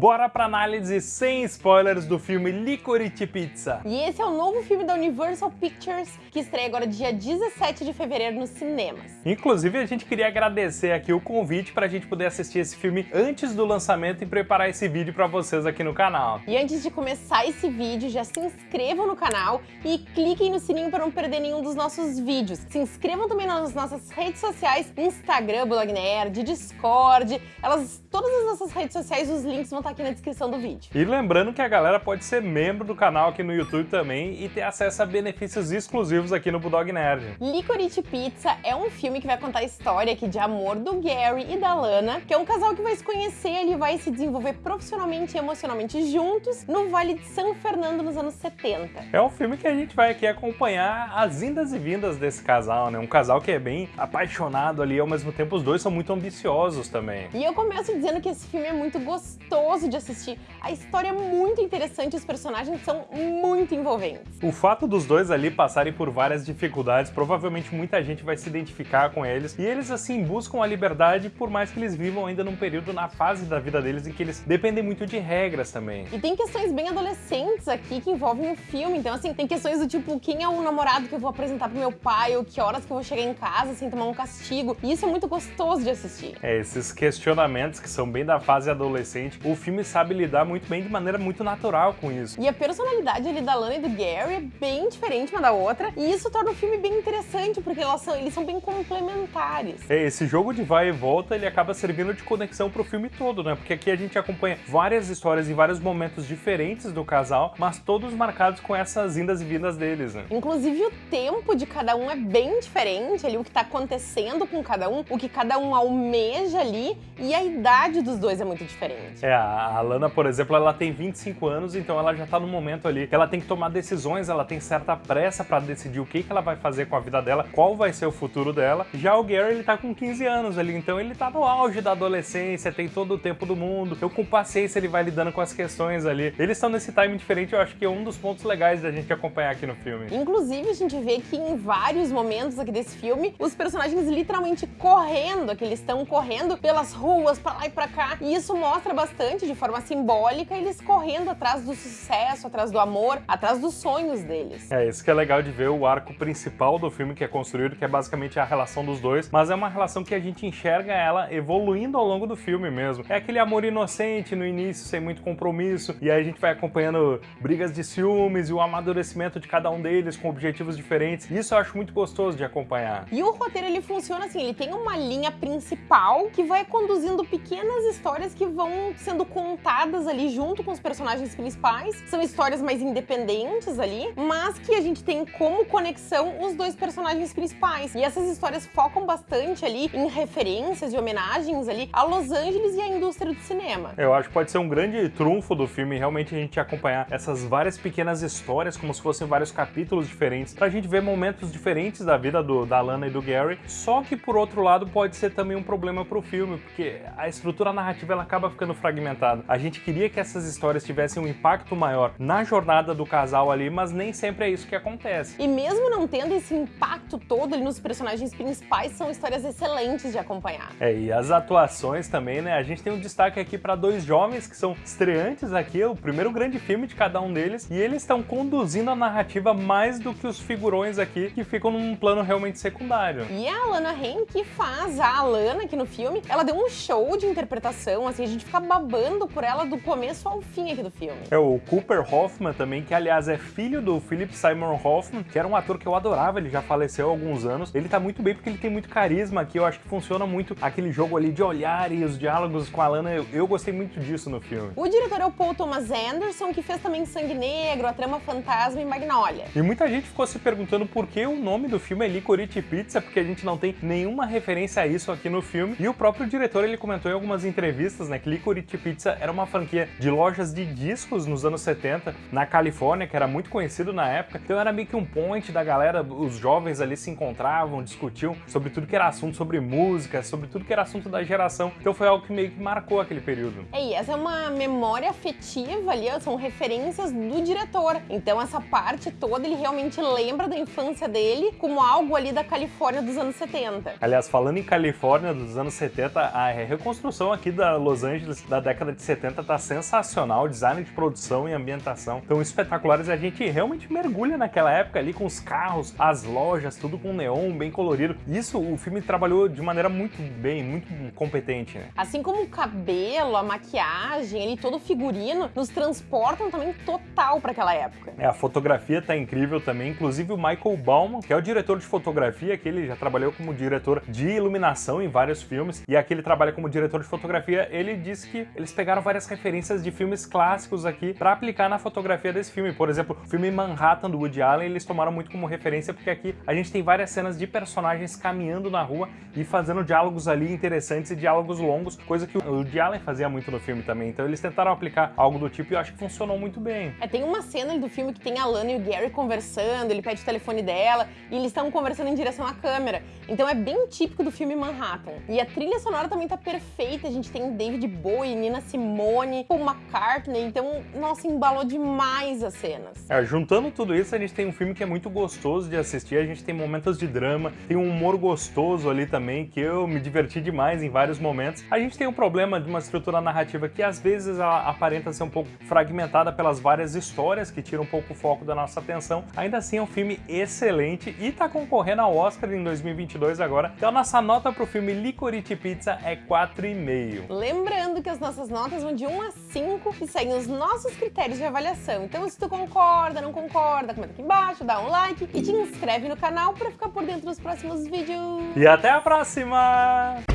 Bora pra análise sem spoilers do filme Licorice Pizza. E esse é o novo filme da Universal Pictures, que estreia agora dia 17 de fevereiro nos cinemas. Inclusive, a gente queria agradecer aqui o convite pra gente poder assistir esse filme antes do lançamento e preparar esse vídeo pra vocês aqui no canal. E antes de começar esse vídeo, já se inscrevam no canal e cliquem no sininho para não perder nenhum dos nossos vídeos. Se inscrevam também nas nossas redes sociais, Instagram, Blog Nerd, Discord, elas, todas as nossas redes sociais, os links vão estar aqui na descrição do vídeo. E lembrando que a galera pode ser membro do canal aqui no YouTube também e ter acesso a benefícios exclusivos aqui no Bulldog Nerd. Licorice Pizza é um filme que vai contar a história aqui de amor do Gary e da Lana, que é um casal que vai se conhecer e vai se desenvolver profissionalmente e emocionalmente juntos no Vale de São Fernando nos anos 70. É um filme que a gente vai aqui acompanhar as indas e vindas desse casal, né? Um casal que é bem apaixonado ali, ao mesmo tempo os dois são muito ambiciosos também. E eu começo dizendo que esse filme é muito gostoso de assistir. A história é muito interessante, os personagens são muito envolventes. O fato dos dois ali passarem por várias dificuldades, provavelmente muita gente vai se identificar com eles. E eles, assim, buscam a liberdade, por mais que eles vivam ainda num período na fase da vida deles em que eles dependem muito de regras também. E tem questões bem adolescentes aqui que envolvem o filme. Então, assim, tem questões do tipo, quem é o namorado que eu vou apresentar pro meu pai, ou que horas que eu vou chegar em casa sem tomar um castigo. E isso é muito gostoso de assistir. É, esses questionamentos que são bem da fase adolescente, o filme sabe lidar muito bem de maneira muito natural com isso. E a personalidade ali da Lana e do Gary é bem diferente uma da outra, e isso torna o filme bem interessante, porque elas são, eles são bem complementares. É, esse jogo de vai e volta, ele acaba servindo de conexão pro filme todo, né? Porque aqui a gente acompanha várias histórias em vários momentos diferentes do casal, mas todos marcados com essas indas e vindas deles, né? Inclusive o tempo de cada um é bem diferente, ali o que tá acontecendo com cada um, o que cada um almeja ali, e a idade dos dois é muito diferente. É, a Lana, por exemplo, ela tem 25 anos, então ela já tá no momento ali que ela tem que tomar decisões, ela tem certa pressa pra decidir o que, que ela vai fazer com a vida dela, qual vai ser o futuro dela. Já o Gary, ele tá com 15 anos ali, então ele tá no auge da adolescência, tem todo o tempo do mundo, então com paciência ele vai lidando com as questões ali. Eles estão nesse time diferente, eu acho que é um dos pontos legais da gente acompanhar aqui no filme. Inclusive, a gente vê que em vários momentos aqui desse filme, os personagens literalmente correndo, que eles estão correndo pelas ruas, pra lá e pra cá, e isso mostra bastante, de forma simbólica, eles correndo atrás do sucesso, atrás do amor, atrás dos sonhos deles. É, isso que é legal de ver o arco principal do filme que é construído, que é basicamente a relação dos dois, mas é uma relação que a gente enxerga ela evoluindo ao longo do filme mesmo. É aquele amor inocente no início, sem muito compromisso, e aí a gente vai acompanhando brigas de ciúmes e o amadurecimento de cada um deles com objetivos diferentes. Isso eu acho muito gostoso de acompanhar. E o roteiro ele funciona assim, ele tem uma linha principal que vai conduzindo pequenas histórias que vão sendo contadas ali junto com os personagens principais. São histórias mais independentes ali, mas que a gente tem como conexão os dois personagens principais. E essas histórias focam bastante ali em referências e homenagens ali a Los Angeles e a indústria do cinema. Eu acho que pode ser um grande trunfo do filme realmente a gente acompanhar essas várias pequenas histórias como se fossem vários capítulos diferentes, pra gente ver momentos diferentes da vida do, da Lana e do Gary, só que por outro lado pode ser também um problema pro filme, porque a estrutura narrativa ela acaba ficando fragmentada. A gente queria que essas histórias tivessem um impacto maior na jornada do casal ali, mas nem sempre é isso que acontece. E mesmo não tendo esse impacto todo ali nos personagens principais, são histórias excelentes de acompanhar. É, e as atuações também, né? A gente tem um destaque aqui para dois jovens que são estreantes aqui, o primeiro grande filme de cada um deles, e eles estão conduzindo a narrativa mais do que os figurões aqui, que ficam num plano realmente secundário. E a Alana Haim, que faz a Alana aqui no filme, ela deu um show de interpretação, assim, a gente fica babando por ela do começo ao fim aqui do filme. É o Cooper Hoffman também, que aliás é filho do Philip Simon Hoffman, que era um ator que eu adorava, ele já faleceu há alguns anos. Ele tá muito bem porque ele tem muito carisma aqui, eu acho que funciona muito aquele jogo ali de olhar e os diálogos com a Lana, eu, eu gostei muito disso no filme. O diretor é o Paul Thomas Anderson, que fez também Sangue Negro, A Trama Fantasma e Magnolia. E muita gente ficou se perguntando por que o nome do filme é Licorice Pizza, porque a gente não tem nenhuma referência a isso aqui no filme. E o próprio diretor, ele comentou em algumas entrevistas, né, que Licorice Pizza era uma franquia de lojas de discos nos anos 70, na Califórnia, que era muito conhecido na época. Então era meio que um point da galera, os jovens ali se encontravam, discutiam sobre tudo que era assunto sobre música, sobre tudo que era assunto da geração. Então foi algo que meio que marcou aquele período. É, e essa é uma memória afetiva ali, são referências do diretor. Então essa parte toda ele realmente lembra da infância dele como algo ali da Califórnia dos anos 70. Aliás, falando em Califórnia dos anos 70, a reconstrução construção aqui da Los Angeles da década de 70 tá sensacional, design de produção e ambientação tão espetaculares. A gente realmente mergulha naquela época ali com os carros, as lojas, tudo com neon, bem colorido. Isso o filme trabalhou de maneira muito bem, muito competente, né? Assim como o cabelo, a maquiagem, ele todo o figurino, nos transportam também total para aquela época. É, a fotografia tá incrível também, inclusive o Michael Bauman, que é o diretor de fotografia, que ele já trabalhou como diretor de iluminação em vários filmes, e aqui ele trabalha como diretor de fotografia, ele disse que eles pegaram várias referências de filmes clássicos aqui para aplicar na fotografia desse filme. Por exemplo, o filme Manhattan do Woody Allen, eles tomaram muito como referência porque aqui a gente tem várias cenas de personagens caminhando na rua e fazendo diálogos ali interessantes e diálogos longos, coisa que o Woody Allen fazia muito no filme também. Então eles tentaram aplicar algo do tipo e eu acho que funcionou muito bem. É, tem uma cena do filme que tem a Lana e o Gary conversando, ele pede o telefone dela e eles estão conversando em direção à câmera. Então é bem típico do filme Manhattan. E a trilha sonora também tá perfeita, a gente tem David Bowie, Nina Simone, Paul McCartney, então, nossa, embalou demais as cenas. É, juntando tudo isso, a gente tem um filme que é muito gostoso de assistir, a gente tem momentos de drama, tem um humor gostoso ali também, que eu me diverti demais em vários momentos. A gente tem um problema de uma estrutura narrativa que às vezes ela aparenta ser um pouco fragmentada pelas várias histórias que tiram um pouco o foco da nossa atenção. Ainda assim é um filme excelente e tá concorrendo ao Oscar em 2022 agora. Então a nossa nota pro filme Licorice Pizza é 4,5. Lembrando que as nossas notas vão de 1 a 5 e seguem os nossos critérios de avaliação. Então se tu concorda, não concorda, comenta aqui embaixo, dá um like e te inscreve no canal para ficar por dentro dos próximos vídeos. E até a próxima!